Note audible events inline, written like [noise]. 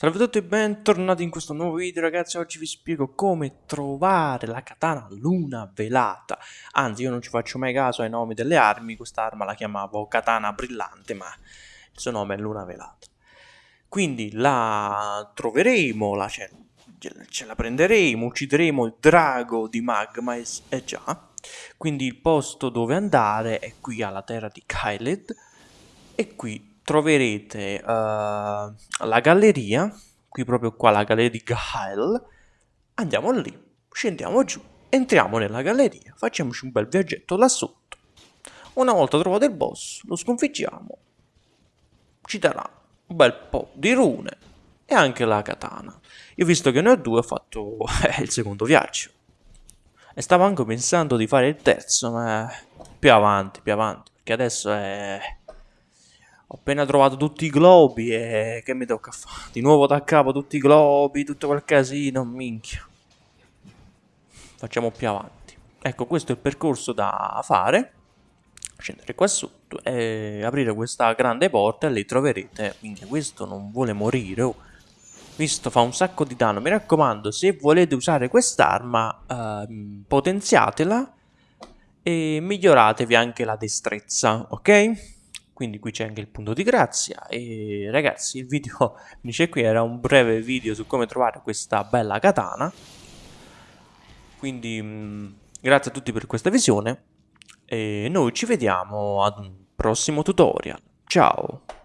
Salve a tutti e bentornati in questo nuovo video ragazzi, oggi vi spiego come trovare la katana luna velata. Anzi io non ci faccio mai caso ai nomi delle armi, quest'arma la chiamavo katana brillante ma il suo nome è luna velata. Quindi la troveremo, la ce, ce la prenderemo, uccideremo il drago di magma, e eh già. Quindi il posto dove andare è qui alla terra di Kyled. E qui troverete uh, la galleria, qui proprio qua la galleria di Gael, andiamo lì, scendiamo giù, entriamo nella galleria, facciamoci un bel viaggetto là sotto. Una volta trovato il boss, lo sconfiggiamo, ci darà un bel po' di rune e anche la katana. Io visto che ne ho due ho fatto [laughs] eh, il secondo viaggio. E stavo anche pensando di fare il terzo, ma più avanti, più avanti, perché adesso è ho appena trovato tutti i globi e che mi tocca fare? Di nuovo da capo tutti i globi, tutto quel casino, minchia. Facciamo più avanti. Ecco, questo è il percorso da fare. Scendere qua sotto e aprire questa grande porta e lì troverete, minchia, questo non vuole morire, oh. Visto fa un sacco di danno, mi raccomando, se volete usare quest'arma, eh, potenziatela e miglioratevi anche la destrezza, ok? Quindi qui c'è anche il punto di grazia. E ragazzi il video [laughs] finisce qui era un breve video su come trovare questa bella katana. Quindi mm, grazie a tutti per questa visione. E noi ci vediamo ad un prossimo tutorial. Ciao